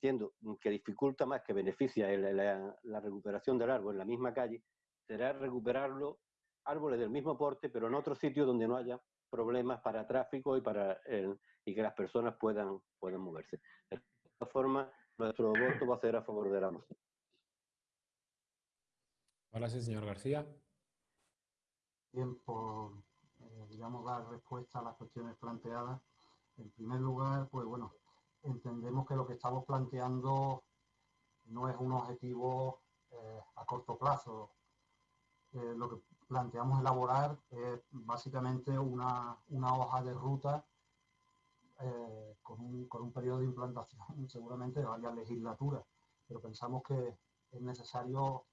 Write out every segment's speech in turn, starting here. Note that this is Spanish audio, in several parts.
entiendo que dificulta más que beneficia la, la, recuperación del árbol en la misma calle, será recuperarlo árboles del mismo porte, pero en otro sitio donde no haya problemas para tráfico y para y que las personas puedan, puedan moverse. De esta forma, nuestro voto va a ser a favor de la moción. Ahora sí, señor García. Bien, por, eh, digamos, dar respuesta a las cuestiones planteadas. En primer lugar, pues bueno, entendemos que lo que estamos planteando no es un objetivo eh, a corto plazo. Eh, lo que planteamos elaborar es básicamente una, hoja de ruta con, un, con un periodo de implantación seguramente de varias legislaturas, pero pensamos que es necesario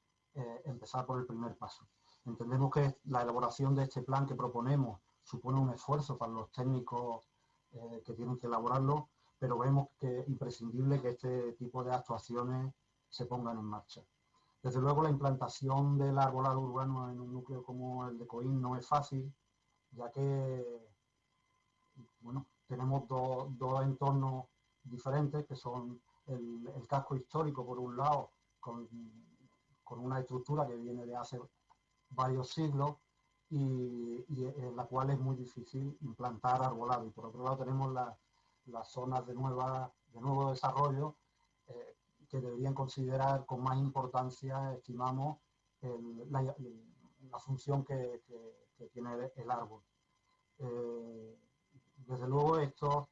empezar por el primer paso. Entendemos que la elaboración de este plan que proponemos supone un esfuerzo para los técnicos eh, que tienen que elaborarlo, pero vemos que es imprescindible que este tipo de actuaciones se pongan en marcha. Desde luego la implantación del arbolado urbano en un núcleo como el de Coín no es fácil, ya que bueno, tenemos dos entornos diferentes, que son el, casco histórico, por un lado, con, con, una estructura que viene de hace varios siglos y, en la cual es muy difícil implantar arbolado. Y por otro lado tenemos las zonas de, nueva, de nuevo desarrollo eh, que deberían considerar con más importancia, estimamos, la, función que, tiene el, árbol. Eh, desde luego esto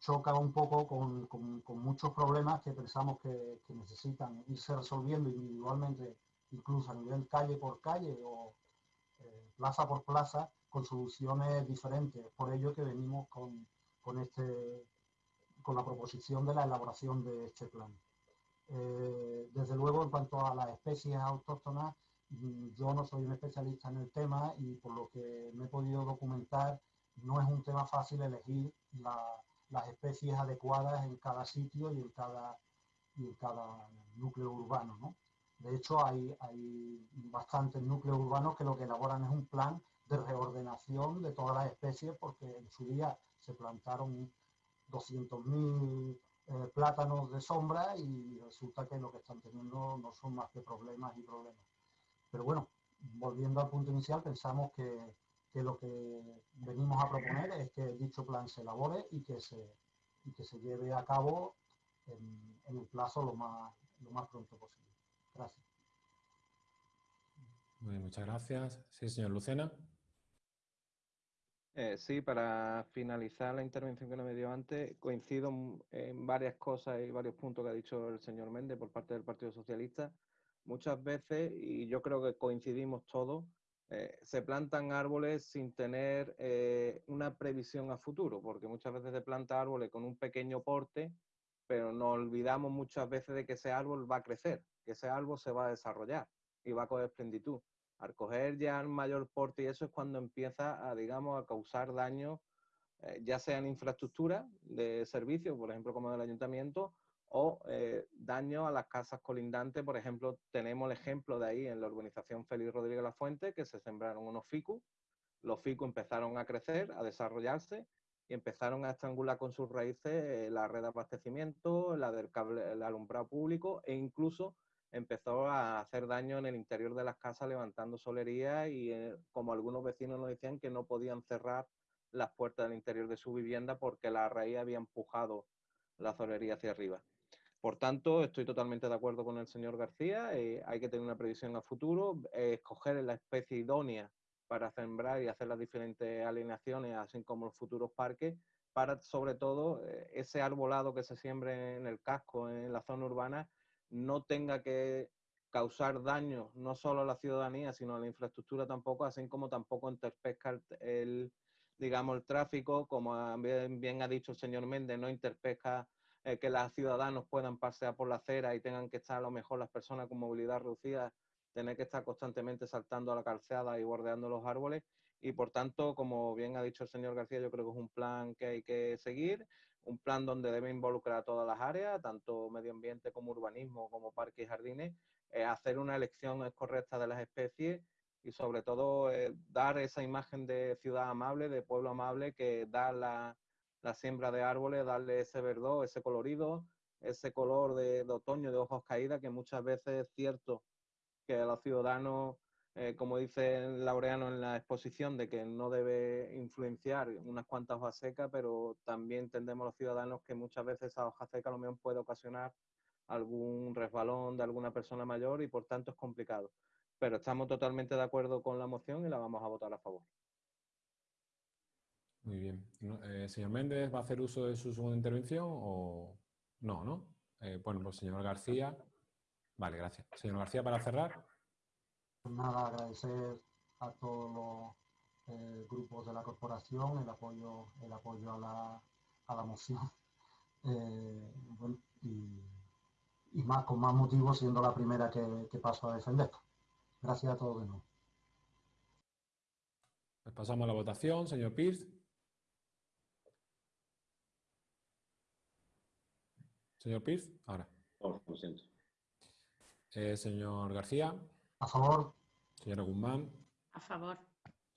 choca un poco con, muchos problemas que pensamos que, que necesitan irse resolviendo individualmente incluso a nivel calle por calle o eh, plaza por plaza, con soluciones diferentes. Por ello que venimos con, este, con la proposición de la elaboración de este plan. Eh, desde luego, en cuanto a las especies autóctonas, mm, yo no soy un especialista en el tema y por lo que me he podido documentar, no es un tema fácil elegir las especies adecuadas en cada sitio y en cada, y en cada núcleo urbano. ¿no? De hecho, hay, bastantes núcleos urbanos que lo que elaboran es un plan de reordenación de todas las especies porque en su día se plantaron 200.000 eh, plátanos de sombra y resulta que lo que están teniendo no son más que problemas y problemas. Pero bueno, volviendo al punto inicial, pensamos que, lo que venimos a proponer es que dicho plan se elabore y que se, que se lleve a cabo en, en el plazo lo más, lo más pronto posible. Gracias. muchas gracias. Sí, señor Lucena. Eh, sí, para finalizar la intervención que no me dio antes, coincido en varias cosas y varios puntos que ha dicho el señor Méndez por parte del Partido Socialista. Muchas veces, y yo creo que coincidimos todos, eh, se plantan árboles sin tener eh, una previsión a futuro, porque muchas veces se planta árboles con un pequeño porte, pero nos olvidamos muchas veces de que ese árbol va a crecer que ese árbol se va a desarrollar y va a coger plenditud. Al coger ya el mayor porte y eso es cuando empieza a, digamos, a causar daño, eh, ya sea en infraestructura de servicios, por ejemplo, como del ayuntamiento, o eh, daño a las casas colindantes. Por ejemplo, tenemos el ejemplo de ahí en la urbanización Félix Rodríguez La Fuente, que se sembraron unos ficus. Los ficus empezaron a crecer, a desarrollarse y empezaron a estrangular con sus raíces eh, la red de abastecimiento, la del cable, el alumbrado público e incluso empezó a hacer daño en el interior de las casas levantando solería y eh, como algunos vecinos nos decían que no podían cerrar las puertas del interior de su vivienda porque la raíz había empujado la solería hacia arriba. Por tanto, estoy totalmente de acuerdo con el señor García, eh, hay que tener una previsión a futuro, eh, escoger la especie idónea para sembrar y hacer las diferentes alineaciones, así como los futuros parques, para sobre todo ese arbolado que se siembre en el casco, en la zona urbana, no tenga que causar daño no solo a la ciudadanía, sino a la infraestructura tampoco, así como tampoco interpesca el, digamos, el tráfico, como bien, ha dicho el señor Méndez, no interpesca eh, que los ciudadanos puedan pasear por la acera y tengan que estar a lo mejor las personas con movilidad reducida, tener que estar constantemente saltando a la calzada y bordeando los árboles. Y por tanto, como bien ha dicho el señor García, yo creo que es un plan que hay que seguir, un plan donde debe involucrar a todas las áreas, tanto medio ambiente como urbanismo, como parques y jardines, eh, hacer una elección correcta de las especies y sobre todo eh, dar esa imagen de ciudad amable, de pueblo amable que da la, siembra de árboles, darle ese verdor, ese colorido ese color de, otoño, de ojos caídas, que muchas veces es cierto que los ciudadanos, eh, como dice Laureano en la exposición, de que no debe influenciar unas cuantas hojas secas, pero también entendemos los ciudadanos que muchas veces esa hoja seca a lo mejor puede ocasionar algún resbalón de alguna persona mayor y por tanto es complicado. Pero estamos totalmente de acuerdo con la moción y la vamos a votar a favor. Muy bien. Eh, señor Méndez, ¿va a hacer uso de su segunda intervención o no, no? Eh, bueno, pues señor García. Vale, gracias. Señor García, para cerrar. Pues nada, agradecer a todos los eh, grupos de la corporación el apoyo, el apoyo a la, a la moción. y, más con más motivo siendo la primera que, que paso a defender. Gracias a todos de nuevo. Pues pasamos a la votación, señor Pierce. Señor Pierce, ahora. Por lo siento. Eh, señor García. A favor. Señora Guzmán. A favor.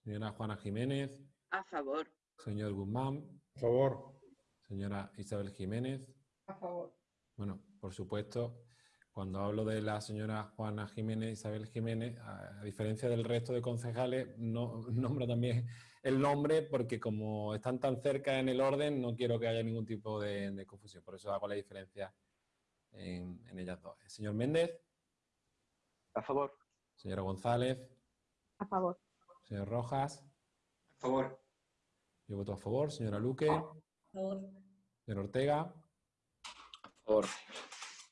Señora Juana Jiménez. A favor. Señor Guzmán. A favor. Señora Isabel Jiménez. A favor. Bueno, por supuesto, cuando hablo de la señora Juana Jiménez, Isabel Jiménez, a, diferencia del resto de concejales, no nombro también el nombre porque como están tan cerca en el orden, no quiero que haya ningún tipo de, confusión. Por eso hago la diferencia en, ellas dos. Señor Méndez. A favor. Señora González. A favor. Señor Rojas. A favor. Yo voto a favor. Señora Luque. A favor. Señor Ortega. A favor.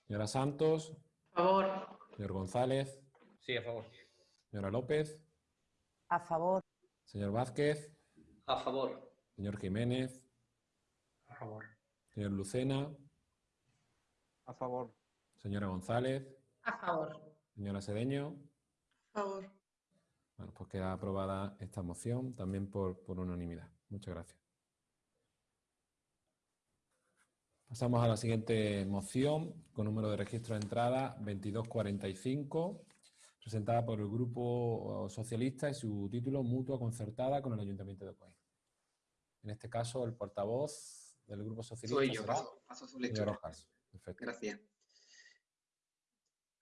Señora Santos. A favor. Señor González. Sí, a favor. Señora López. A favor. Señor Vázquez. A favor. Señor Jiménez. A favor. Señor Lucena. A favor. Señora González. A favor. Señora Sedeño. Favor. Bueno, pues queda aprobada esta moción también por, por unanimidad. Muchas gracias. Pasamos a la siguiente moción con número de registro de entrada 2245, presentada por el Grupo Socialista y su título Mutua Concertada con el Ayuntamiento de Coín. En este caso, el portavoz del Grupo Socialista Soy yo, será paso, paso su lectura. Rojas. Perfecto. Gracias.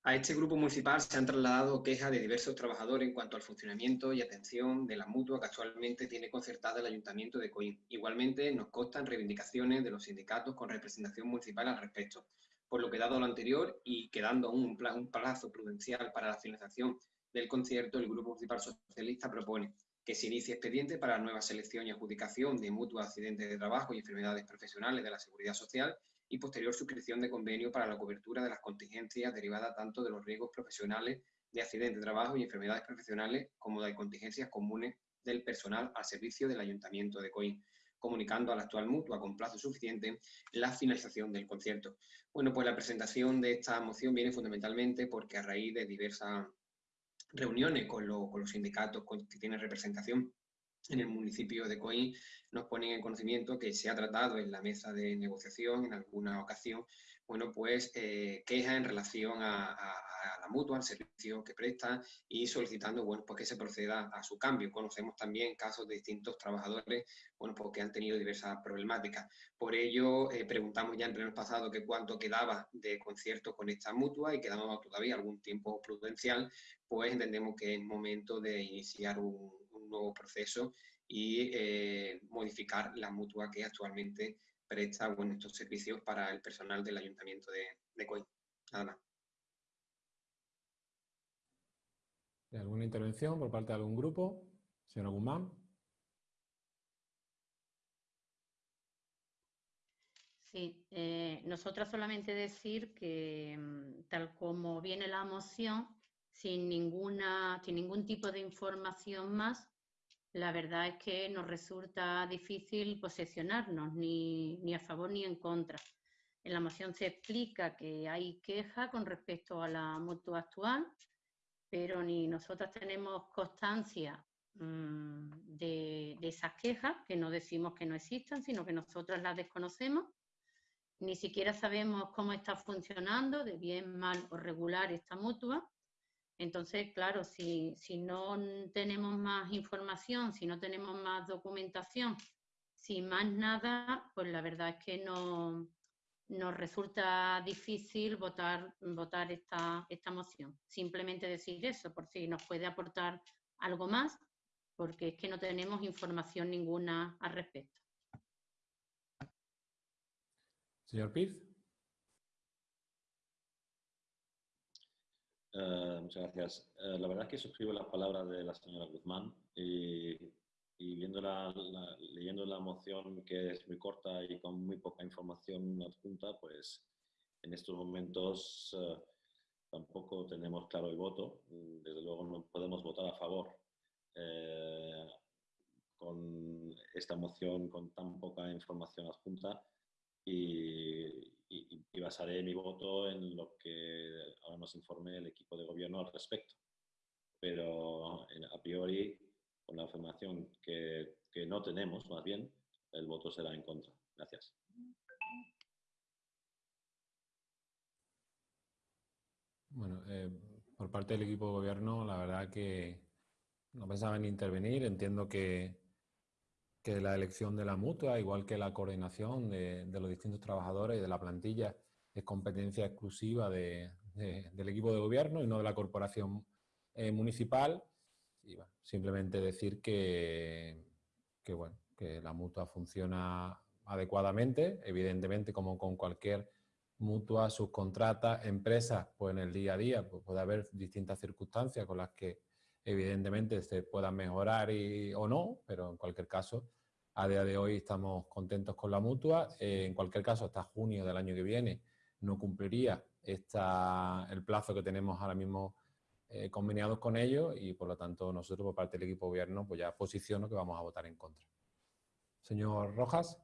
A este grupo municipal se han trasladado quejas de diversos trabajadores en cuanto al funcionamiento y atención de la mutua que actualmente tiene concertada el Ayuntamiento de Coín. Igualmente, nos constan reivindicaciones de los sindicatos con representación municipal al respecto. Por lo que dado lo anterior y quedando un, un plazo prudencial para la finalización del concierto, el Grupo Municipal Socialista propone que se inicie expediente para la nueva selección y adjudicación de mutuos accidentes de trabajo y enfermedades profesionales de la Seguridad Social y posterior suscripción de convenio para la cobertura de las contingencias derivadas tanto de los riesgos profesionales de accidentes de trabajo y enfermedades profesionales como de contingencias comunes del personal al servicio del Ayuntamiento de Coín, comunicando a la actual mutua con plazo suficiente la finalización del concierto. Bueno, pues la presentación de esta moción viene fundamentalmente porque a raíz de diversas reuniones con, con los sindicatos que tienen representación en el municipio de Coín nos ponen en conocimiento que se ha tratado en la mesa de negociación en alguna ocasión, bueno, pues eh, en relación a, la mutua, al servicio que presta y solicitando, bueno, pues que se proceda a su cambio. Conocemos también casos de distintos trabajadores, bueno, pues que han tenido diversas problemáticas. Por ello, eh, preguntamos ya en pleno pasado que cuánto quedaba de concierto con esta mutua y quedamos todavía algún tiempo prudencial, pues entendemos que es momento de iniciar un, nuevo proceso y eh, modificar la mutua que actualmente presta bueno, estos servicios para el personal del Ayuntamiento de, de Coín. Nada más. ¿Alguna intervención por parte de algún grupo? Señora Guzmán. Sí, eh, nosotros solamente decir que mm, tal como viene la moción, sin, ninguna, sin ningún tipo de información más, la verdad es que nos resulta difícil posesionarnos ni, a favor ni en contra. En la moción se explica que hay queja con respecto a la mutua actual, pero ni nosotras tenemos constancia de, de, esas quejas, que no decimos que no existan, sino que nosotras las desconocemos. Ni siquiera sabemos cómo está funcionando, de bien, mal o regular esta mutua. Entonces, claro, si, si no tenemos más información, si no tenemos más documentación, si más nada, pues la verdad es que no, nos resulta difícil votar, votar esta, esta moción. Simplemente decir eso, por si nos puede aportar algo más, porque es que no tenemos información ninguna al respecto. Señor Piz. Eh, muchas gracias. Eh, la verdad es que suscribo las palabras de la señora Guzmán y, y viendo la, leyendo la moción que es muy corta y con muy poca información adjunta, pues en estos momentos eh, tampoco tenemos claro el voto. Desde luego no podemos votar a favor con esta moción con tan poca información adjunta y, y, basaré mi voto en lo que ahora nos informe el equipo de gobierno al respecto. Pero a priori, con la información que, no tenemos, más bien, el voto será en contra. Gracias. Bueno, eh, por parte del equipo de gobierno, la verdad que no pensaba en intervenir. Entiendo que que la elección de la mutua, igual que la coordinación de, los distintos trabajadores y de la plantilla, es competencia exclusiva del equipo de gobierno y no de la corporación eh, municipal. Y simplemente decir que, que, bueno, que la mutua funciona adecuadamente, evidentemente como con cualquier mutua, subcontrata, empresa, pues en el día a día pues puede haber distintas circunstancias con las que evidentemente se puedan mejorar y, o no, pero en cualquier caso a día de hoy estamos contentos con la mutua. Eh, en cualquier caso, hasta junio del año que viene no cumpliría esta, el plazo que tenemos ahora mismo eh, conveniados con ellos y por lo tanto nosotros por parte del equipo de gobierno pues ya posiciono que vamos a votar en contra. Señor Rojas.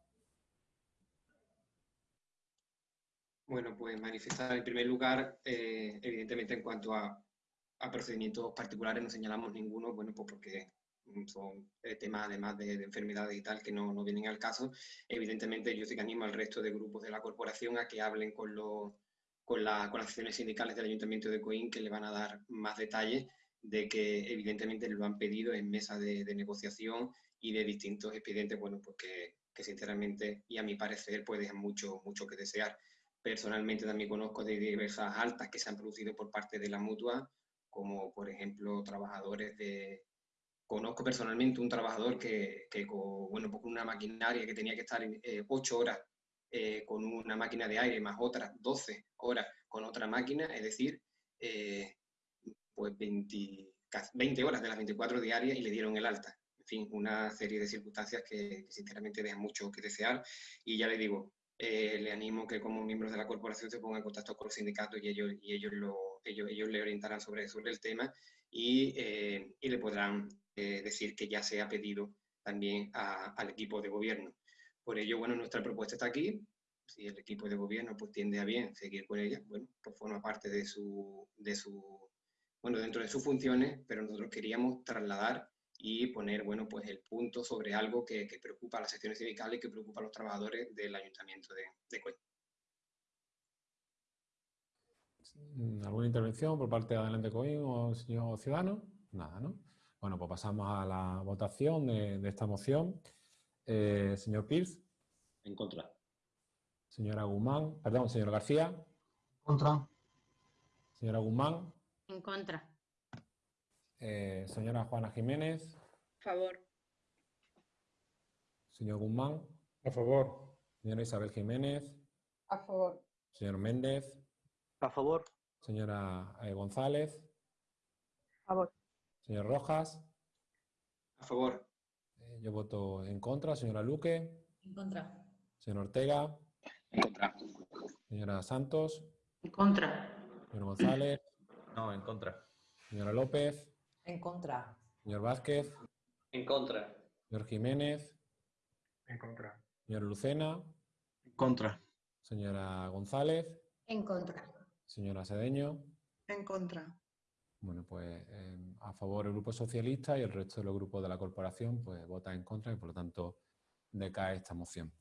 Bueno, pues manifestar en primer lugar, eh, evidentemente en cuanto a, a, procedimientos particulares no señalamos ninguno, bueno, pues porque Mm, son eh, temas además de, enfermedades y tal que no, no, vienen al caso. Evidentemente yo sí que animo al resto de grupos de la corporación a que hablen con, los, con, la, con las acciones sindicales del Ayuntamiento de Coín que le van a dar más detalles de que evidentemente lo han pedido en mesa de, negociación y de distintos expedientes, bueno, pues que, que, sinceramente y a mi parecer pues dejan mucho, mucho que desear. Personalmente también conozco de diversas altas que se han producido por parte de la mutua, como por ejemplo trabajadores de, Conozco personalmente un trabajador que, con, bueno, pues una maquinaria que tenía que estar eh, ocho horas eh, con una máquina de aire más otras 12 horas con otra máquina, es decir, eh, pues 20, 20, horas de las 24 diarias y le dieron el alta. En fin, una serie de circunstancias que, sinceramente dejan mucho que desear y ya le digo, le animo que como miembros de la corporación se pongan en contacto con los sindicatos y ellos, y ellos, lo, ellos, ellos le orientarán sobre, sobre el tema y, y le podrán eh, decir que ya se ha pedido también al equipo de gobierno. Por ello, bueno, nuestra propuesta está aquí. Si el equipo de gobierno pues tiende a bien seguir con ella, bueno, pues forma parte de su, de su, bueno, dentro de sus funciones, pero nosotros queríamos trasladar y poner, bueno, pues el punto sobre algo que, preocupa a las secciones sindicales y que preocupa a los trabajadores del Ayuntamiento de, de ¿Alguna intervención por parte de Adelante Coín o señor Ciudadano? Nada, ¿no? Bueno, pues pasamos a la votación de, esta moción. Eh, señor Pierce. En contra. Señora Guzmán, perdón, señor García. Contra. Señora Guzmán. En contra. Eh, señora Juana Jiménez. Favor. Señor Guzmán. A favor. Señora Isabel Jiménez. A favor. Señor Méndez. A favor. Señora eh, González. A favor. Señor Rojas. A favor. Eh, yo voto en contra. Señora Luque. En contra. Señor Ortega. En contra. Señora Santos. En contra. Señor González. No, en contra. Señora López. En contra. Señor Vázquez. En contra. Señor Jiménez. En contra. Señor Lucena. En contra. Señora González. En contra. Señora Sedeño. En contra. Bueno, pues em, a favor el Grupo Socialista y el resto de los grupos de la corporación pues vota en contra y por lo tanto decae esta moción.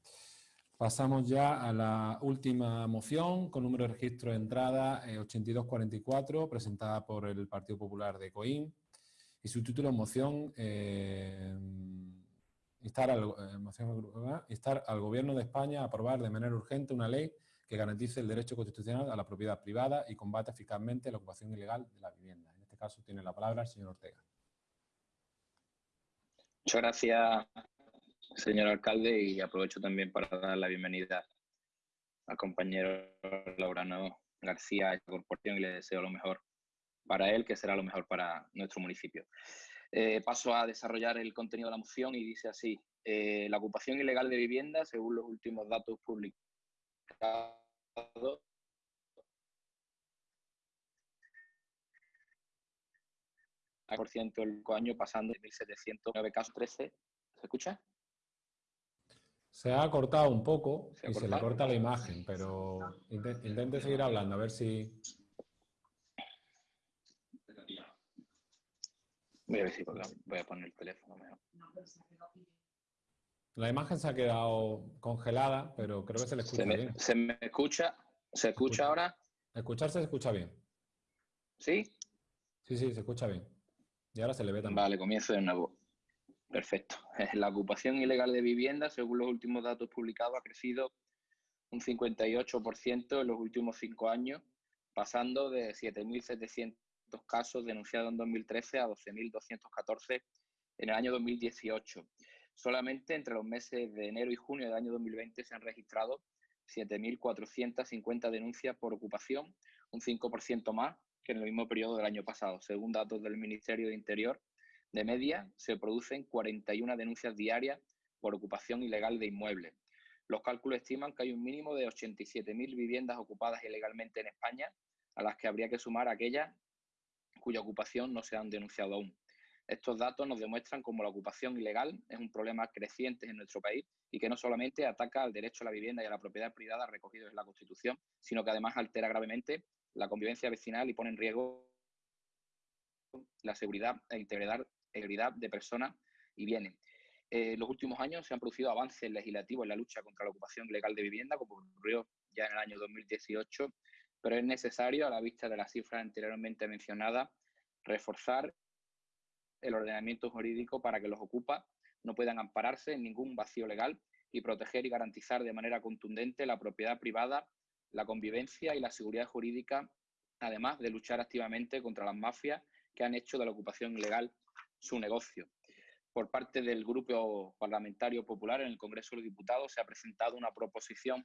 Pasamos ya a la última moción con número de registro de entrada 8244 eh, presentada por el Partido Popular de Coín y su título moción, eh, instar, al, eh, moción instar al Gobierno de España a aprobar de manera urgente una ley que garantice el derecho constitucional a la propiedad privada y combate eficazmente la ocupación ilegal de la vivienda. En este caso tiene la palabra el señor Ortega. Muchas gracias, señor alcalde, y aprovecho también para dar la bienvenida al compañero Laurano García a esta corporación y le deseo lo mejor para él, que será lo mejor para nuestro municipio. Eh, paso a desarrollar el contenido de la moción y dice así, eh, la ocupación ilegal de vivienda, según los últimos datos publicados, por ciento el año pasando de 1.709 casos 13. ¿Se escucha? Se ha cortado un poco y se le corta la imagen, pero intente seguir hablando, a ver si... Voy a ver si voy a poner el teléfono mejor. La imagen se ha quedado congelada, pero creo que se le escucha bien. ¿Se me escucha? ¿Se escucha, ahora? Escucharse se escucha bien. ¿Sí? Sí, sí, se escucha bien. Y ahora se le ve también. Vale, comienzo de nuevo. Perfecto. La ocupación ilegal de vivienda, según los últimos datos publicados, ha crecido un 58% en los últimos cinco años, pasando de 7.700 casos denunciados en 2013 a 12.214 en el año 2018. Solamente entre los meses de enero y junio del año 2020 se han registrado 7.450 denuncias por ocupación, un 5% más que en el mismo periodo del año pasado. Según datos del Ministerio de Interior, de media se producen 41 denuncias diarias por ocupación ilegal de inmuebles. Los cálculos estiman que hay un mínimo de 87.000 viviendas ocupadas ilegalmente en España, a las que habría que sumar aquellas cuya ocupación no se han denunciado aún. Estos datos nos demuestran cómo la ocupación ilegal es un problema creciente en nuestro país y que no solamente ataca al derecho a la vivienda y a la propiedad privada recogidos en la Constitución, sino que además altera gravemente la convivencia vecinal y pone en riesgo la seguridad e integridad de personas y bienes. en los últimos años se han producido avances legislativos en la lucha contra la ocupación ilegal de vivienda, como ocurrió ya en el año 2018, pero es necesario, a la vista de las cifras anteriormente mencionadas, reforzar el ordenamiento jurídico para que los ocupas no puedan ampararse en ningún vacío legal y proteger y garantizar de manera contundente la propiedad privada, la convivencia y la seguridad jurídica, además de luchar activamente contra las mafias que han hecho de la ocupación ilegal su negocio. Por parte del Grupo Parlamentario Popular en el Congreso de los Diputados se ha presentado una proposición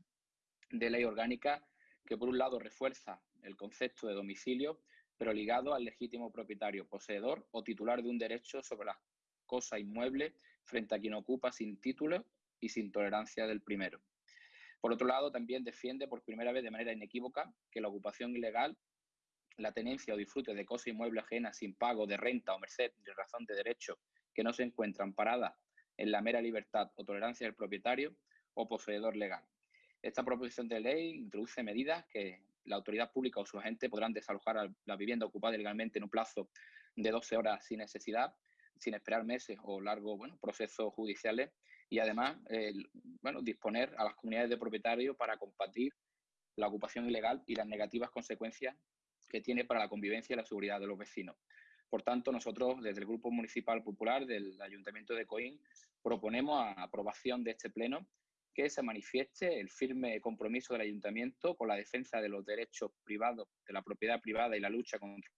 de ley orgánica que, por un lado, refuerza el concepto de domicilio pero ligado al legítimo propietario, poseedor o titular de un derecho sobre las cosas inmuebles frente a quien ocupa sin título y sin tolerancia del primero. Por otro lado, también defiende por primera vez de manera inequívoca que la ocupación ilegal, la tenencia o disfrute de cosas inmuebles ajenas sin pago de renta o merced de razón de derecho que no se encuentran paradas en la mera libertad o tolerancia del propietario o poseedor legal. Esta proposición de ley introduce medidas que la autoridad pública o su agente podrán desalojar la vivienda ocupada ilegalmente en un plazo de 12 horas sin necesidad, sin esperar meses o largos procesos judiciales y además bueno, disponer a las comunidades de propietarios para combatir la ocupación ilegal y las negativas consecuencias que tiene para la convivencia y la seguridad de los vecinos. Por tanto, nosotros desde el Grupo Municipal Popular del Ayuntamiento de Coín proponemos a aprobación de este pleno que se manifieste el firme compromiso del ayuntamiento con la defensa de los derechos privados, de la propiedad privada y la lucha contra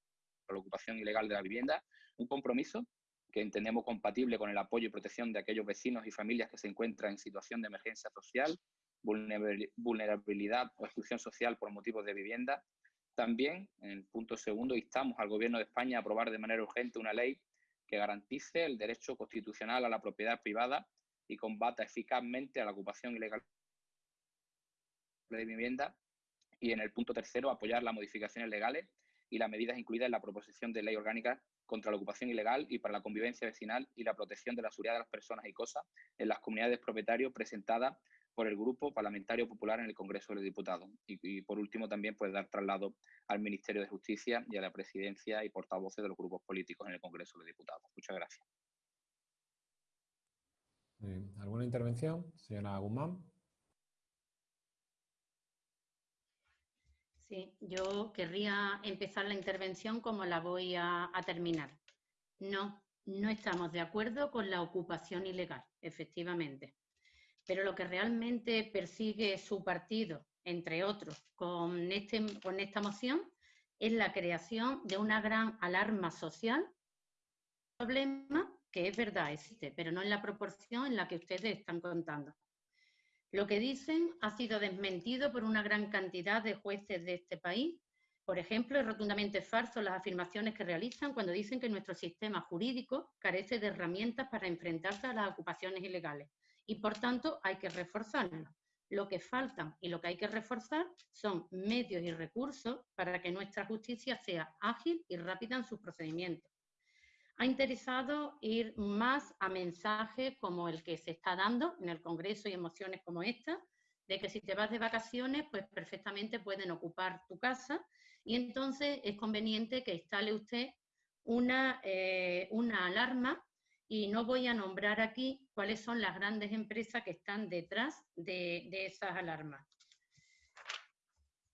la ocupación ilegal de la vivienda, un compromiso que entendemos compatible con el apoyo y protección de aquellos vecinos y familias que se encuentran en situación de emergencia social, vulnerabilidad o exclusión social por motivos de vivienda. También, en el punto segundo, instamos al Gobierno de España a aprobar de manera urgente una ley que garantice el derecho constitucional a la propiedad privada y combata eficazmente a la ocupación ilegal de vivienda. Y en el punto tercero, apoyar las modificaciones legales y las medidas incluidas en la proposición de ley orgánica contra la ocupación ilegal y para la convivencia vecinal y la protección de la seguridad de las personas y cosas en las comunidades propietarios presentada por el Grupo Parlamentario Popular en el Congreso de los Diputados. Y, por último, también puede dar traslado al Ministerio de Justicia y a la presidencia y portavoces de los grupos políticos en el Congreso de los Diputados. Muchas gracias. ¿Alguna intervención, señora Guzmán? Sí, yo querría empezar la intervención como la voy a, terminar. No, no estamos de acuerdo con la ocupación ilegal, efectivamente. Pero lo que realmente persigue su partido entre otros, con, este, con esta moción es la creación de una gran alarma social. Problema que es verdad, existe, pero no en la proporción en la que ustedes están contando. Lo que dicen ha sido desmentido por una gran cantidad de jueces de este país. Por ejemplo, es rotundamente falso las afirmaciones que realizan cuando dicen que nuestro sistema jurídico carece de herramientas para enfrentarse a las ocupaciones ilegales y, por tanto, hay que reforzarlo. Lo que faltan y lo que hay que reforzar son medios y recursos para que nuestra justicia sea ágil y rápida en sus procedimientos. Ha interesado ir más a mensajes como el que se está dando en el Congreso y emociones como esta, de que si te vas de vacaciones, pues perfectamente pueden ocupar tu casa y entonces es conveniente que instale usted una, eh, una alarma y no voy a nombrar aquí cuáles son las grandes empresas que están detrás de, esas alarmas.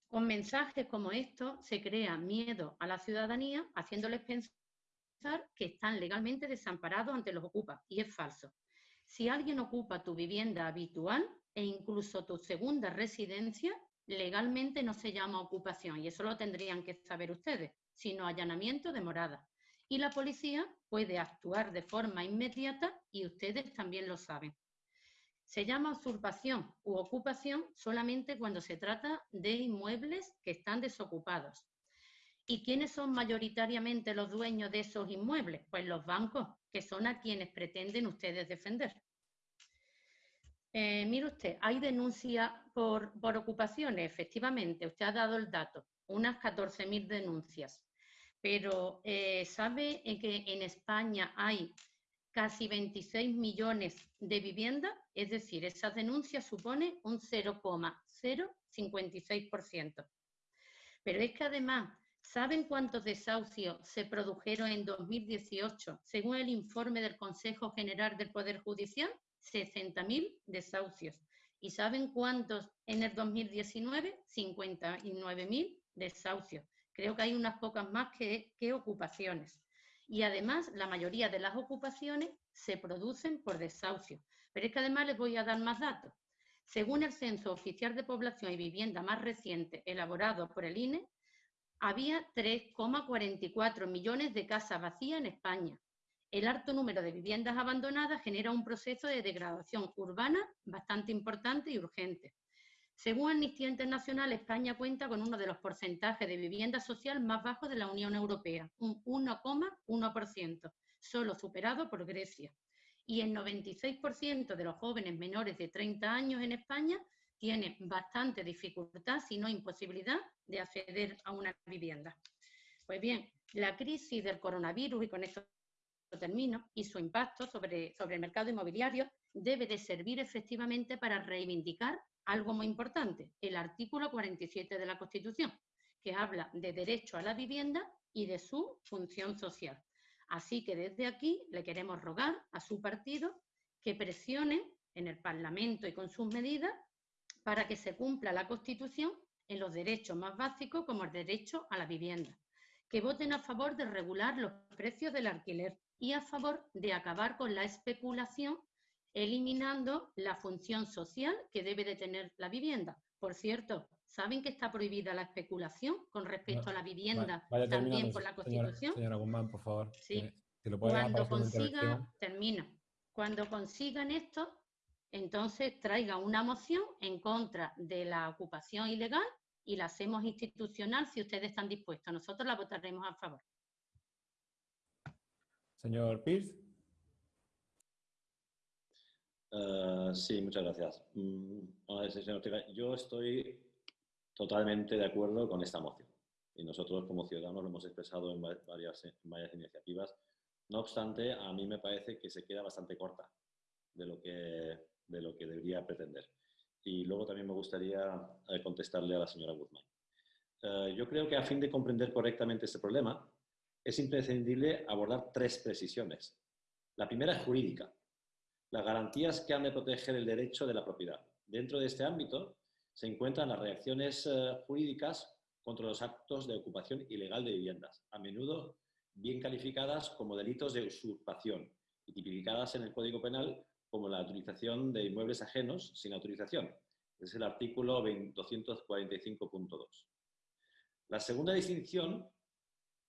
Con mensajes como estos se crea miedo a la ciudadanía, haciéndoles pensar que están legalmente desamparados ante los ocupas, y es falso. Si alguien ocupa tu vivienda habitual e incluso tu segunda residencia, legalmente no se llama ocupación, y eso lo tendrían que saber ustedes, sino allanamiento de morada y la policía puede actuar de forma inmediata y ustedes también lo saben. Se llama usurpación u ocupación solamente cuando se trata de inmuebles que están desocupados. ¿Y quiénes son mayoritariamente los dueños de esos inmuebles? Pues los bancos, que son a quienes pretenden ustedes defender. Eh, mire usted, hay denuncias por, por ocupaciones, efectivamente, usted ha dado el dato, unas 14.000 denuncias pero eh, ¿sabe que en España hay casi 26 millones de viviendas? Es decir, esa denuncia supone un 0,056%. Pero es que además, ¿saben cuántos desahucios se produjeron en 2018 según el informe del Consejo General del Poder Judicial? 60.000 desahucios. ¿Y saben cuántos en el 2019? 59.000 desahucios. Creo que hay unas pocas más que, ocupaciones. Y además, la mayoría de las ocupaciones se producen por desahucio. Pero es que además les voy a dar más datos. Según el Censo Oficial de Población y Vivienda más reciente elaborado por el INE, había 3,44 millones de casas vacías en España. El alto número de viviendas abandonadas genera un proceso de degradación urbana bastante importante y urgente. Según Amnistía Internacional, España cuenta con uno de los porcentajes de vivienda social más bajos de la Unión Europea, un 1,1%, solo superado por Grecia. Y el 96% de los jóvenes menores de 30 años en España tienen bastante dificultad, si no imposibilidad, de acceder a una vivienda. Pues bien, la crisis del coronavirus, y con esto termino, y su impacto sobre, sobre el mercado inmobiliario debe de servir efectivamente para reivindicar algo muy importante, el artículo 47 de la Constitución, que habla de derecho a la vivienda y de su función social. Así que desde aquí le queremos rogar a su partido que presione en el Parlamento y con sus medidas para que se cumpla la Constitución en los derechos más básicos como el derecho a la vivienda, que voten a favor de regular los precios del alquiler y a favor de acabar con la especulación eliminando la función social que debe de tener la vivienda. Por cierto, ¿saben que está prohibida la especulación con respecto a la vivienda también por la Constitución? Señora, Guzmán, por favor. Sí. Cuando consiga, termino. Cuando consigan esto, entonces traiga una moción en contra de la ocupación ilegal y la hacemos institucional si ustedes están dispuestos. Nosotros la votaremos a favor. Señor Pierce. Eh, sí, muchas gracias. Mm, yo estoy totalmente de acuerdo con esta moción y nosotros como ciudadanos lo hemos expresado en varias, varias iniciativas. No obstante, a mí me parece que se queda bastante corta de lo que, de lo que debería pretender. Y luego también me gustaría eh, contestarle a la señora Guzmán. Eh, yo creo que a fin de comprender correctamente este problema, es imprescindible abordar tres precisiones. La primera es jurídica, las garantías que han de proteger el derecho de la propiedad. Dentro de este ámbito se encuentran las reacciones eh, jurídicas contra los actos de ocupación ilegal de viviendas, a menudo bien calificadas como delitos de usurpación y tipificadas en el Código Penal como la utilización de inmuebles ajenos sin autorización, es el artículo 245.2. La segunda distinción,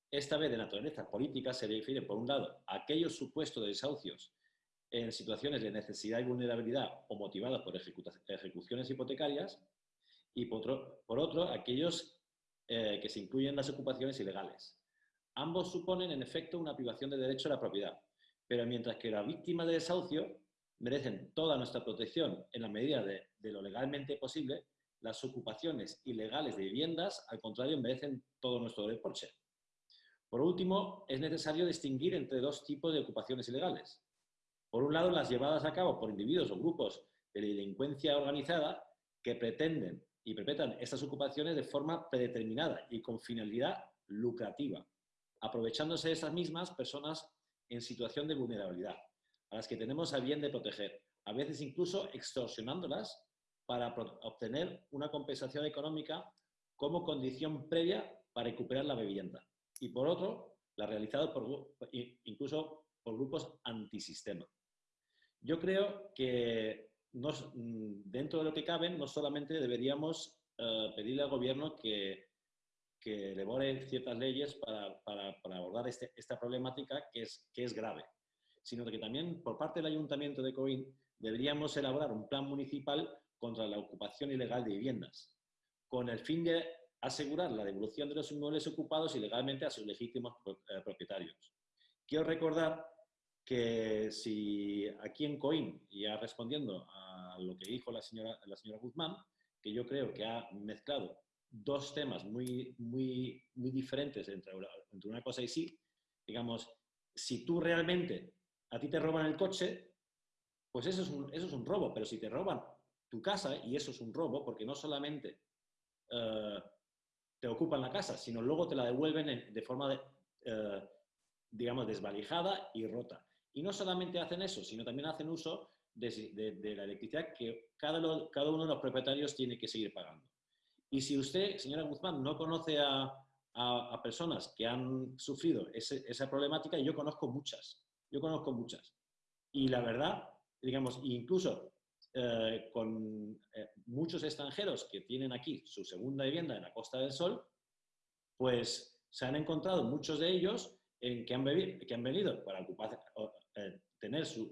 esta vez de naturaleza política, se refiere, por un lado, a aquellos supuestos de desahucios en situaciones de necesidad y vulnerabilidad o motivadas por ejecuciones hipotecarias, y por otro, por otro aquellos eh, que se incluyen en las ocupaciones ilegales. Ambos suponen, en efecto, una privación de derecho a la propiedad, pero mientras que la víctima de desahucio merecen toda nuestra protección en la medida de, lo legalmente posible, las ocupaciones ilegales de viviendas, al contrario, merecen todo nuestro reproche. Por último, es necesario distinguir entre dos tipos de ocupaciones ilegales. Por un lado, las llevadas a cabo por individuos o grupos de delincuencia organizada que pretenden y perpetran estas ocupaciones de forma predeterminada y con finalidad lucrativa, aprovechándose de esas mismas personas en situación de vulnerabilidad, a las que tenemos a bien de proteger, a veces incluso extorsionándolas para obtener una compensación económica como condición previa para recuperar la vivienda. Y por otro, la realizada por, incluso por grupos antisistema. Yo creo que mm, dentro de lo que caben, no solamente deberíamos eh, pedirle al gobierno que, que elabore ciertas leyes para, para, abordar este, esta problemática que es, que es grave, sino que también por parte del Ayuntamiento de Coín deberíamos elaborar un plan municipal contra la ocupación ilegal de viviendas, con el fin de asegurar la devolución de los inmuebles ocupados ilegalmente a sus legítimos eh, propietarios. Quiero recordar que si aquí en Coim, ya respondiendo a lo que dijo la señora, la señora Guzmán, que yo creo que ha mezclado dos temas muy, muy, muy diferentes entre una cosa y sí, digamos, si tú realmente a ti te roban el coche, pues eso es un, eso es un robo, pero si te roban tu casa, y eso es un robo, porque no solamente eh, te ocupan la casa, sino luego te la devuelven de forma, eh, digamos, desvalijada y rota. Y no solamente hacen eso, sino también hacen uso de, la electricidad que cada, uno de los propietarios tiene que seguir pagando. Y si usted, señora Guzmán, no conoce a, personas que han sufrido esa problemática, yo conozco muchas, yo conozco muchas. Y la verdad, digamos, incluso eh, con eh, muchos extranjeros que tienen aquí su segunda vivienda en la Costa del Sol, pues se han encontrado muchos de ellos en que han, venido para ocupar, eh, tener su,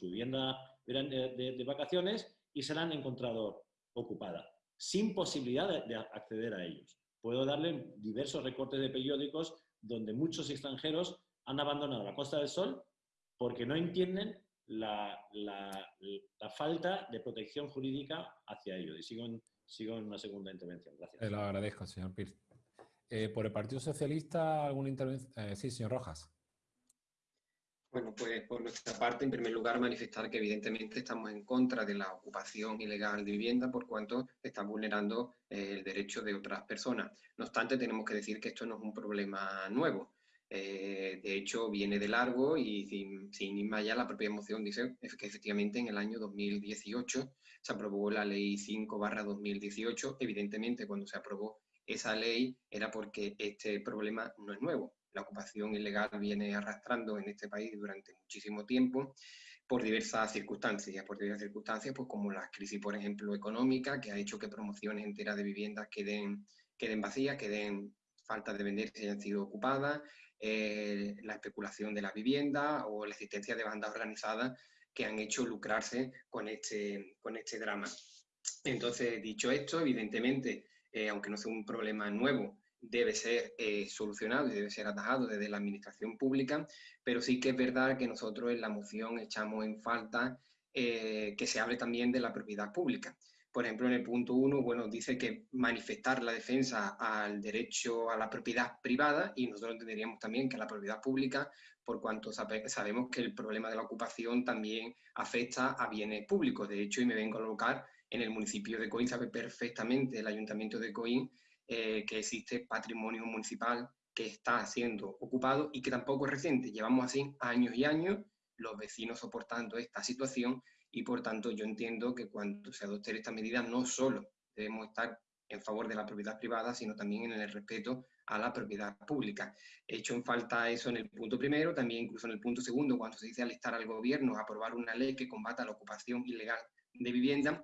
vivienda de, vacaciones y se la han encontrado ocupada, sin posibilidad de, acceder a ellos. Puedo darle diversos recortes de periódicos donde muchos extranjeros han abandonado la Costa del Sol porque no entienden la, falta de protección jurídica hacia ellos. Y sigo en, sigo en una segunda intervención. Gracias. Te lo agradezco, señor Pir. Eh, ¿Por el Partido Socialista alguna intervención? Eh, sí, señor Rojas. Bueno, pues por nuestra parte, en primer lugar, manifestar que evidentemente estamos en contra de la ocupación ilegal de vivienda por cuanto está vulnerando eh, el derecho de otras personas. No obstante, tenemos que decir que esto no es un problema nuevo. Eh, de hecho, viene de largo y sin, sin ir más allá, la propia moción dice que efectivamente en el año 2018 se aprobó la ley 5 2018. Evidentemente, cuando se aprobó esa ley era porque este problema no es nuevo la ocupación ilegal viene arrastrando en este país durante muchísimo tiempo por diversas circunstancias, por diversas circunstancias, pues como la crisis, por ejemplo, económica, que ha hecho que promociones enteras de viviendas queden, queden vacías, queden falta de vender si hayan sido ocupadas, eh, la especulación de la vivienda o la existencia de bandas organizadas que han hecho lucrarse con este, con este drama. Entonces, dicho esto, evidentemente, eh, aunque no sea un problema nuevo, debe ser eh, solucionado y debe ser atajado desde la administración pública, pero sí que es verdad que nosotros en la moción echamos en falta que se hable también de la propiedad pública. Por ejemplo, en el punto 1, bueno, dice que manifestar la defensa al derecho a la propiedad privada y nosotros entenderíamos también que la propiedad pública, por cuanto sabemos que el problema de la ocupación también afecta a bienes públicos. De hecho, y me vengo a colocar en el municipio de Coín, sabe perfectamente el ayuntamiento de Coín eh, que existe patrimonio municipal que está siendo ocupado y que tampoco es reciente. Llevamos así años y años los vecinos soportando esta situación y por tanto yo entiendo que cuando se adopte esta medida no solo debemos estar en favor de la propiedad privada, sino también en el respeto a la propiedad pública. He hecho en falta eso en el punto primero, también incluso en el punto segundo, cuando se dice alistar al gobierno a aprobar una ley que combata la ocupación ilegal de vivienda,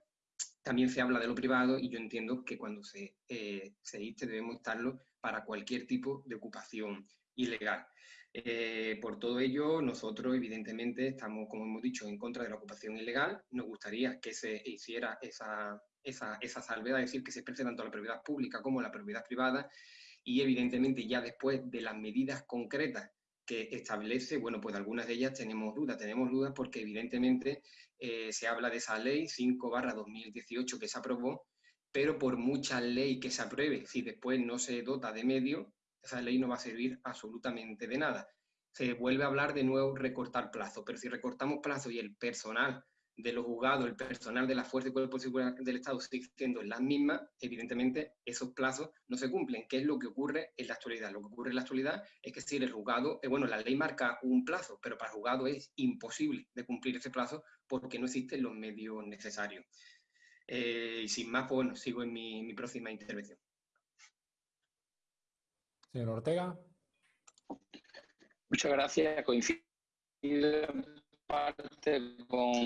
también se habla de lo privado y yo entiendo que cuando se, eh, se diste debemos estarlo para cualquier tipo de ocupación ilegal. Eh, por todo ello, nosotros evidentemente estamos, como hemos dicho, en contra de la ocupación ilegal. Nos gustaría que se hiciera esa, esa, esa salvedad, es decir, que se exprese tanto la propiedad pública como la propiedad privada y evidentemente ya después de las medidas concretas que establece, bueno, pues algunas de ellas tenemos dudas, tenemos dudas porque evidentemente eh, se habla de esa ley 5 barra 2018 que se aprobó, pero por mucha ley que se apruebe, si después no se dota de medios, esa ley no va a servir absolutamente de nada. Se vuelve a hablar de nuevo recortar plazo, pero si recortamos plazo y el personal de los juzgados, el personal de la Fuerza y Cuerpo de Seguridad del Estado sigue siendo las mismas, evidentemente esos plazos no se cumplen. ¿Qué es lo que ocurre en la actualidad? Lo que ocurre en la actualidad es que si el juzgado, eh, bueno, la ley marca un plazo, pero para el juzgado es imposible de cumplir ese plazo porque no existen los medios necesarios. Eh, y sin más, pues bueno, sigo en mi próxima intervención. Señor Ortega. Muchas gracias. Coincido en parte con,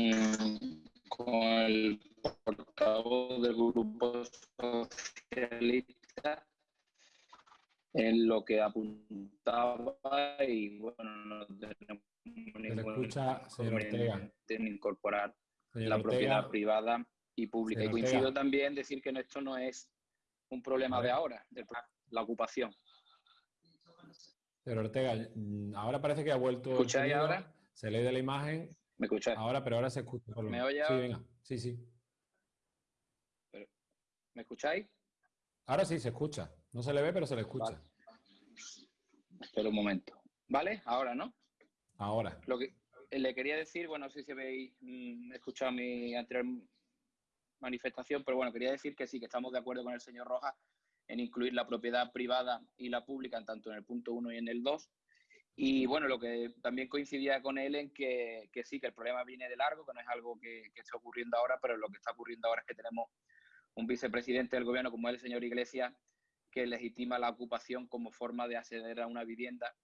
con el portavoz del Grupo Socialista en lo que apuntaba y bueno, no tenemos ningún escucha, en incorporar Señor la Ortega. propiedad privada y pública. Señor y coincido Ortega. también en decir que esto no es un problema de ahora, pro- la ocupación. Señor Ortega, mm, ahora parece que ha vuelto. el ¿Escucháis sonido, ahora? Se lee de la imagen. ¿Me escucháis? Ahora, pero ahora se escucha. por lo ¿Me oye Sí, ahora? venga. Sí, sí. ¿Me escucháis? Ahora sí se escucha. No se le ve, pero se le escucha. Espera un momento. ¿Vale? Ahora, ¿no? Ahora. Lo que eh, le quería decir, bueno, no sé si habéis mm, escuchado mi anterior manifestación, pero bueno, quería decir que sí, que estamos de acuerdo con el señor Rojas en incluir la propiedad privada y la pública, tanto en el punto 1 y en el 2. Y bueno, lo que también coincidía con él en que, que sí, que el problema viene de largo, que no es algo que, que está ocurriendo ahora, pero lo que está ocurriendo ahora es que tenemos un vicepresidente del gobierno como es el señor Iglesias, que legitima la ocupación como forma de acceder a una vivienda.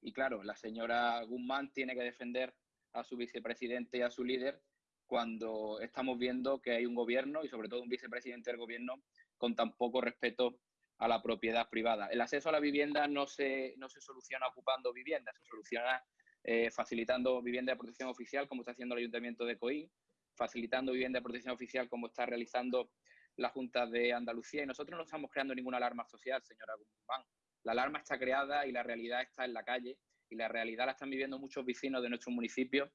Y claro, la señora Guzmán tiene que defender a su vicepresidente y a su líder cuando estamos viendo que hay un gobierno y sobre todo un vicepresidente del gobierno con tan poco respeto a la propiedad privada. El acceso a la vivienda no se, no se soluciona ocupando viviendas, se soluciona eh, facilitando vivienda de protección oficial, como está haciendo el Ayuntamiento de Coín, facilitando vivienda de protección oficial, como está realizando la Junta de Andalucía. Y nosotros no estamos creando ninguna alarma social, señora Guzmán. La alarma está creada y la realidad está en la calle y la realidad la están viviendo muchos vecinos de nuestro municipio.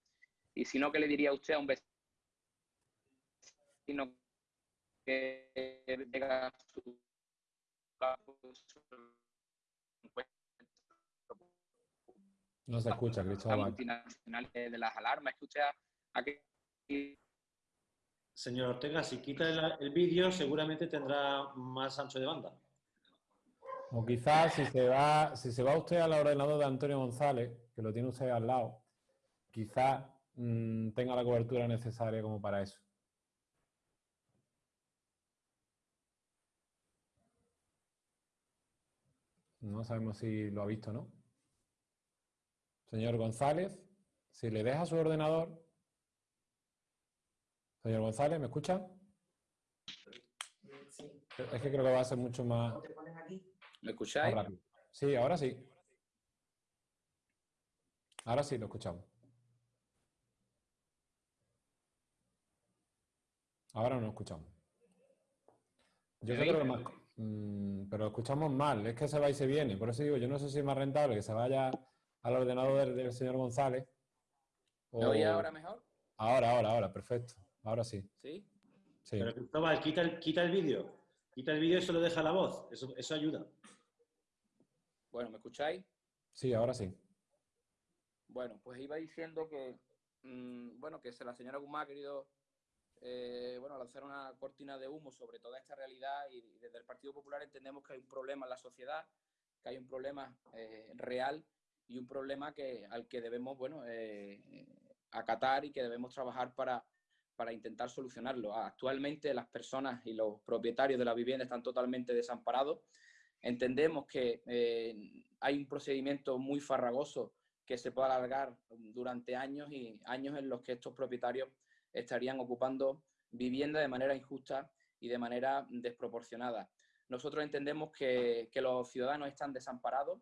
Y si no, ¿qué le diría usted a un vecino que llega a su No se escucha, Cristóbal. multinacionales de las alarmas? ¿Es que usted a, a qué Señor Ortega, si quita el, el vídeo, seguramente tendrá más ancho de banda. O quizás si se va, si se va usted al ordenador de Antonio González, que lo tiene usted al lado, quizás mm, tenga la cobertura necesaria como para eso. No sabemos si lo ha visto o no. Señor González, si le deja su ordenador. Señor González, ¿me escucha? Es que creo que va a ser mucho más, ¿Me escucháis? Sí, ahora sí. Ahora sí lo escuchamos. Ahora no lo escuchamos. Yo ¿Me creo que oís? más, mm, pero lo escuchamos mal, es que se va y se viene. Por eso digo, yo no sé si es más rentable que se vaya al ordenador del, del señor González. ¿Me o- oye ahora mejor? Ahora, ahora, ahora, perfecto. Ahora sí. ¿Sí? Sí. Pero Cristóbal, quita el, quita el vídeo. Quita el vídeo y solo deja la voz. Eso, eso ayuda. Bueno, ¿me escucháis? Sí, ahora sí. Bueno, pues iba diciendo que, mm, bueno, que se- la señora Guzmán ha querido, eh, bueno, lanzar una cortina de humo sobre toda esta realidad y, y desde el Partido Popular entendemos que hay un problema en la sociedad, que hay un problema eh, real y un problema que, al que debemos, bueno, eh, acatar y que debemos trabajar para, para intentar solucionarlo. Actualmente las personas y los propietarios de la vivienda están totalmente desamparados. Entendemos que eh, hay un procedimiento muy farragoso que se puede alargar durante años y años en los que estos propietarios estarían ocupando vivienda de manera injusta y de manera desproporcionada. Nosotros entendemos que, los ciudadanos están desamparados,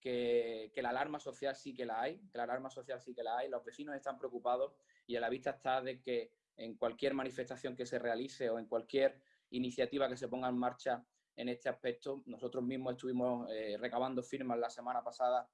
que, la alarma social sí que la hay, que la alarma social sí que la hay, los vecinos están preocupados y a la vista está de que en cualquier manifestación que se realice o en cualquier iniciativa que se ponga en marcha en este aspecto, nosotros mismos estuvimos eh, recabando firmas la semana pasada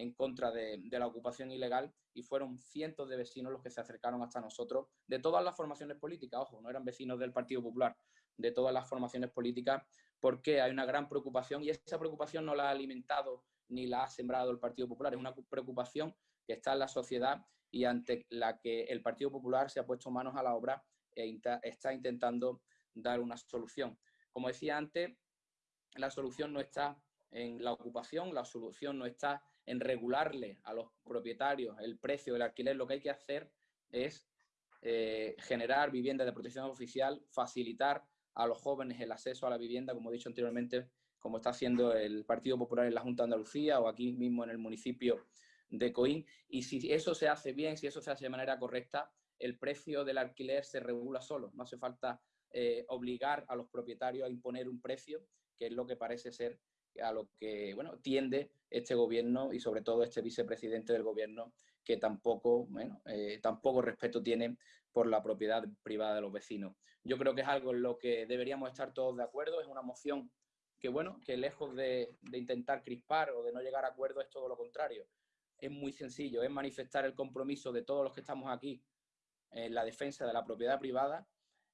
en contra de, la ocupación ilegal y fueron cientos de vecinos los que se acercaron hasta nosotros, de todas las formaciones políticas, ojo, no eran vecinos del Partido Popular, de todas las formaciones políticas, porque hay una gran preocupación y esa preocupación no la ha alimentado ni la ha sembrado el Partido Popular, es una preocupación que está en la sociedad y ante la que el Partido Popular se ha puesto manos a la obra e está intentando dar una solución. Como decía antes, la solución no está en la ocupación, la solución no está en regularle a los propietarios el precio del alquiler, lo que hay que hacer es eh, generar viviendas de protección oficial, facilitar a los jóvenes el acceso a la vivienda, como he dicho anteriormente, como está haciendo el Partido Popular en la Junta de Andalucía o aquí mismo en el municipio de Coín. Y si eso se hace bien, si eso se hace de manera correcta, el precio del alquiler se regula solo. No hace falta eh, obligar a los propietarios a imponer un precio, que es lo que parece ser a lo que bueno, tiende este gobierno y sobre todo este vicepresidente del gobierno que tampoco, bueno, eh, tampoco respeto tiene por la propiedad privada de los vecinos. Yo creo que es algo en lo que deberíamos estar todos de acuerdo, es una moción que, bueno, que lejos de, de intentar crispar o de no llegar a acuerdo es todo lo contrario. Es muy sencillo, es manifestar el compromiso de todos los que estamos aquí en la defensa de la propiedad privada,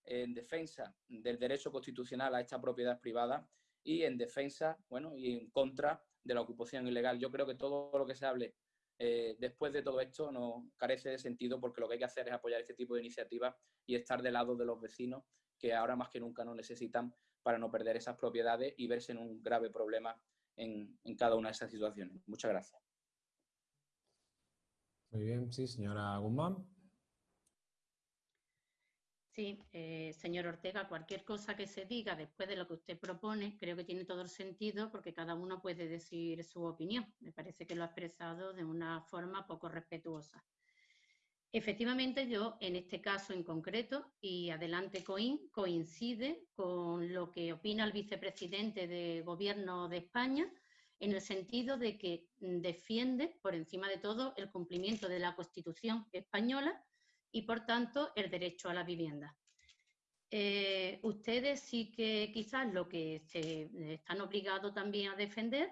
en defensa del derecho constitucional a esta propiedad privada y en defensa, bueno, y en contra de la ocupación ilegal. Yo creo que todo lo que se hable eh, después de todo esto no carece de sentido porque lo que hay que hacer es apoyar este tipo de iniciativas y estar del lado de los vecinos que ahora más que nunca nos necesitan para no perder esas propiedades y verse en un grave problema en, en cada una de esas situaciones. Muchas gracias. Muy bien, sí, señora Guzmán. Sí, eh, señor Ortega, cualquier cosa que se diga después de lo que usted propone, creo que tiene todo el sentido porque cada uno puede decir su opinión. Me parece que lo ha expresado de una forma poco respetuosa. Efectivamente, yo en este caso en concreto, y adelante COIN, coincide con lo que opina el vicepresidente de Gobierno de España, en el sentido de que defiende, por encima de todo, el cumplimiento de la Constitución española y, por tanto, el derecho a la vivienda. Eh, ustedes sí que quizás lo que se están obligados también a defender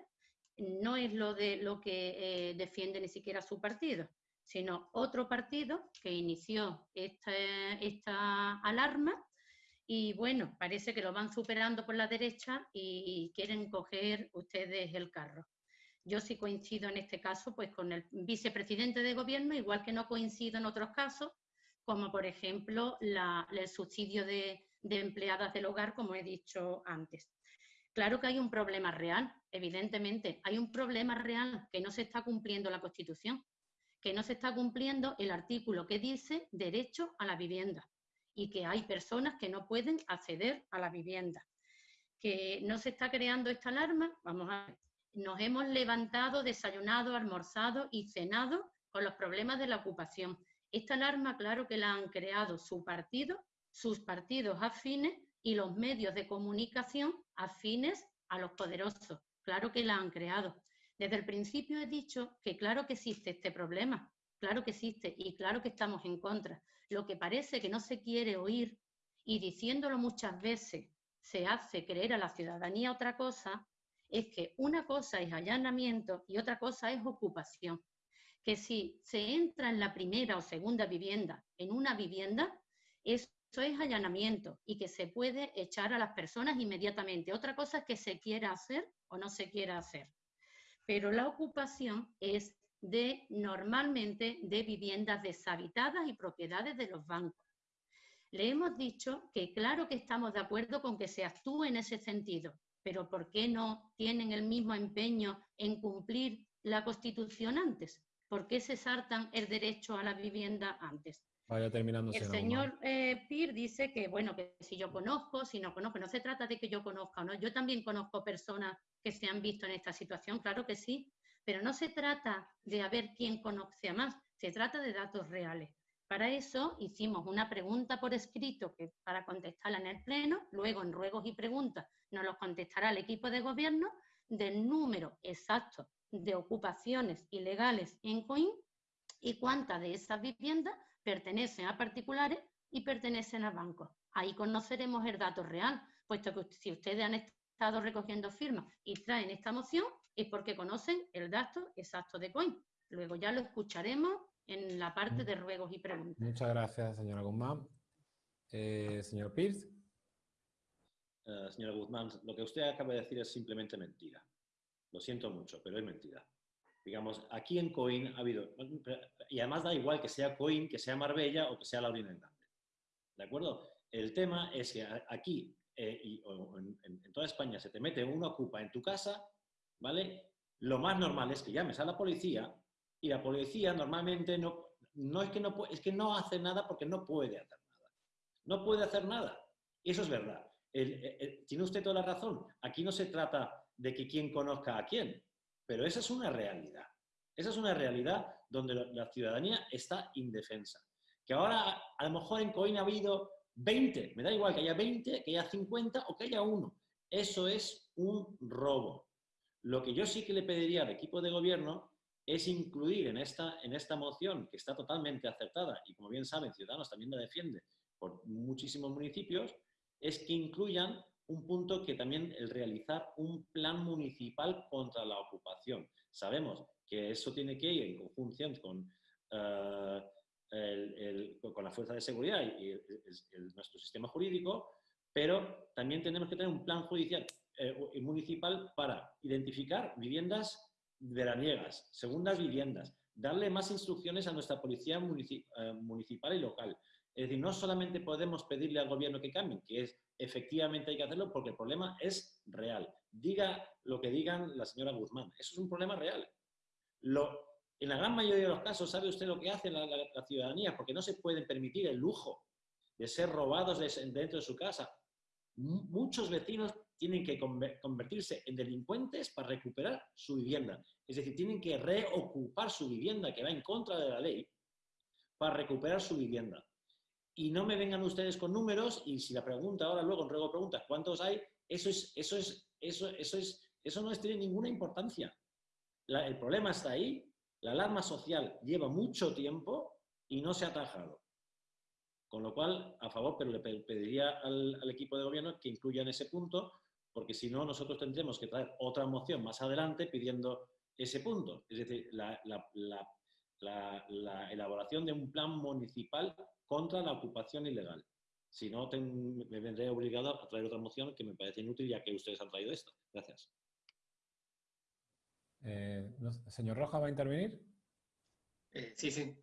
no es lo de lo que eh, defiende ni siquiera su partido, sino otro partido que inició esta, esta alarma y bueno, parece que lo van superando por la derecha y quieren coger ustedes el carro. Yo sí coincido en este caso pues con el vicepresidente de gobierno, igual que no coincido en otros casos, como por ejemplo el subsidio de, empleadas del hogar, como he dicho antes. Claro que hay un problema real, evidentemente, hay un problema real que no se está cumpliendo la Constitución, que no se está cumpliendo el artículo que dice derecho a la vivienda y que hay personas que no pueden acceder a la vivienda. Que no se está creando esta alarma, vamos a ver, nos hemos levantado, desayunado, almorzado y cenado con los problemas de la ocupación. Esta alarma, claro que la han creado su partido, sus partidos afines y los medios de comunicación afines a los poderosos. Claro que la han creado. Desde el principio he dicho que claro que existe este problema, claro que existe y claro que estamos en contra. Lo que parece que no se quiere oír y diciéndolo muchas veces se hace creer a la ciudadanía otra cosa, es que una cosa es allanamiento y otra cosa es ocupación que si se entra en la primera o segunda vivienda, en una vivienda, eso es allanamiento y que se puede echar a las personas inmediatamente. Otra cosa es que se quiera hacer o no se quiera hacer. Pero la ocupación es de normalmente de viviendas deshabitadas y propiedades de los bancos. Le hemos dicho que claro que estamos de acuerdo con que se actúe en ese sentido, pero ¿por qué no tienen el mismo empeño en cumplir la Constitución antes? ¿Por qué se saltan el derecho a la vivienda antes? Vaya terminando. El señor eh, Pir dice que, bueno, que si yo conozco, si no conozco, no se trata de que yo conozca o no. Yo también conozco personas que se han visto en esta situación, claro que sí, pero no se trata de a ver quién conoce a más, se trata de datos reales. para eso hicimos una pregunta por escrito que, para contestarla en el Pleno, luego en ruegos y preguntas nos los contestará el equipo de gobierno del número exacto de ocupaciones ilegales en COIN y cuántas de esas viviendas pertenecen a particulares y pertenecen a bancos. Ahí conoceremos el dato real, puesto que si ustedes han estado recogiendo firmas y traen esta moción, es porque conocen el dato exacto de COIN. Luego ya lo escucharemos en la parte de ruegos y preguntas. Muchas gracias, señora Guzmán. Eh, señor Pierce. Eh, señora Guzmán, lo que usted acaba de decir es simplemente mentira. Lo siento mucho, pero es mentira. Digamos, aquí en Coin ha habido, y además da igual que sea Coin, que sea Marbella o que sea Laurina Grande. ¿De acuerdo? El tema es que aquí eh, y, en, toda España se te mete una ocupa en tu casa, ¿vale? Lo más normal es que llames a la policía y la policía normalmente no, no es que no es que no hace nada porque no puede hacer nada. No puede hacer nada. Y eso es verdad. Tiene usted toda la razón. Aquí no se trata de que quién conozca a quién, pero esa es una realidad. Esa es una realidad donde la- ciudadanía está indefensa. Que ahora a, lo mejor en Coin ha habido 20, me da igual que haya 20, que haya 50 o que haya uno. Eso es un robo. Lo que yo sí que le pediría al equipo de gobierno es incluir en esta, en esta moción, que está totalmente acertada, y como bien saben, Ciudadanos también la defiende por muchísimos municipios, es que incluyan un punto que también el realizar un plan municipal contra la ocupación. Sabemos que eso tiene que ir en conjunción con, eh, el- con la fuerza de seguridad y, nuestro sistema jurídico, pero también tenemos que tener un plan judicial eh, municipal para identificar viviendas veraniegas, segundas viviendas, darle más instrucciones a nuestra policía eh, municipal y local. Es decir, no solamente podemos pedirle al gobierno que cambien, que es efectivamente hay que hacerlo porque el problema es real. Diga lo que digan la señora Guzmán, eso es un problema real. Lo, en la gran mayoría de los casos, ¿sabe usted lo que hace la, la- ciudadanía? Porque no se pueden permitir el lujo de ser robados de- dentro de su casa. Mu- Muchos vecinos tienen que conver- convertirse en delincuentes para recuperar su vivienda. Es decir, tienen que reocupar su vivienda, que va en contra de la ley, para recuperar su vivienda. Y no me vengan ustedes con números y si la pregunta ahora luego en ruego preguntas cuántos hay, eso es, eso es, eso, eso es, eso no tiene ninguna importancia. La- el problema está ahí, la alarma social lleva mucho tiempo y no se ha atajado. Con lo cual, a favor, pero le pe- pediría al, al equipo de gobierno que incluyan ese punto, porque si no, nosotros tendremos que traer otra moción más adelante pidiendo ese punto. Es decir, la, la- la- la- la elaboración de un plan municipal contra la ocupación ilegal. Si no, ten- me vendré obligado a traer otra moción que me parece inútil ya que ustedes han traído esta. Gracias. Eh, no ¿Señor Roja va a intervenir? Eh, sí, sí.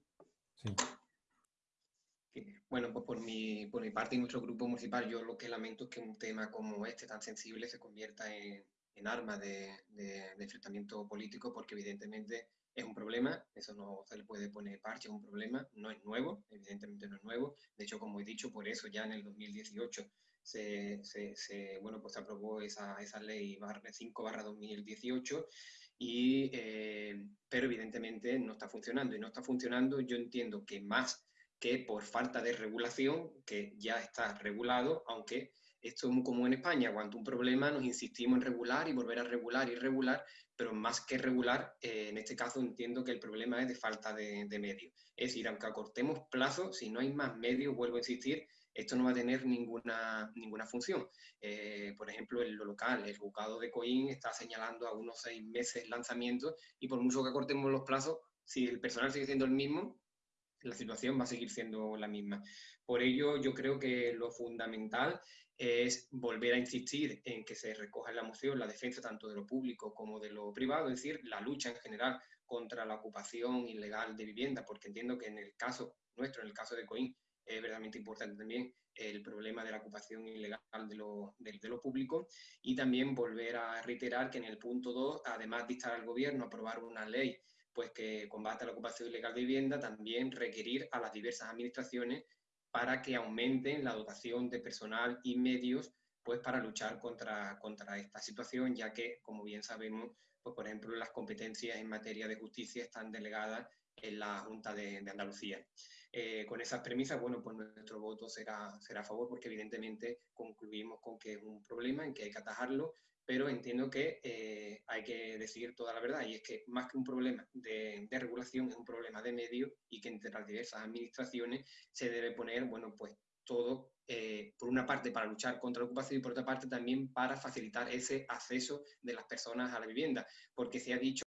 Bueno, pues por mi, por mi parte y nuestro grupo municipal, yo lo que lamento es que un tema como este, tan sensible, se convierta en, en arma de, de- de enfrentamiento político, porque evidentemente es un problema, eso no se le puede poner parche, es un problema, no es nuevo, evidentemente no es nuevo. De hecho, como he dicho, por eso ya en el 2018 se, bueno, pues aprobó esa, esa ley 5 barra 2018 y, eh, pero evidentemente no está funcionando. Y no está funcionando, yo entiendo que más que por falta de regulación, que ya está regulado, aunque esto es muy en España, cuando un problema nos insistimos en regular y volver a regular y regular, pero más que regular, eh, en este caso entiendo que el problema es de falta de, de medios. Es decir, aunque acortemos plazos, si no hay más medios, vuelvo a insistir, esto no va a tener ninguna, ninguna función. Eh, por ejemplo, en lo local, el juzgado de Coín está señalando a unos seis meses lanzamiento y por mucho que acortemos los plazos, si el personal sigue siendo el mismo, la situación va a seguir siendo la misma. Por ello, yo creo que lo fundamental es volver a insistir en que se recoja en la moción la defensa tanto de lo público como de lo privado, es decir, la lucha en general contra la ocupación ilegal de vivienda, porque entiendo que en el caso nuestro, en el caso de Coín, es verdaderamente importante también el problema de la ocupación ilegal de lo, de, de lo público. Y también volver a reiterar que en el punto 2, además de instar al gobierno a aprobar una ley pues que combata la ocupación ilegal de vivienda, también requerir a las diversas administraciones para que aumenten la dotación de personal y medios pues para luchar contra, contra esta situación, ya que, como bien sabemos, pues por ejemplo, las competencias en materia de justicia están delegadas en la Junta de, Andalucía. Eh, con esas premisas, bueno, pues nuestro voto será, será a favor porque evidentemente concluimos con que es un problema, en que hay que atajarlo, pero entiendo que eh, hay que decir toda la verdad y es que más que un problema de, regulación es un problema de medio y que entre las diversas administraciones se debe poner, bueno, pues todo, eh, por una parte para luchar contra la ocupación y por otra parte también para facilitar ese acceso de las personas a la vivienda, porque se ha dicho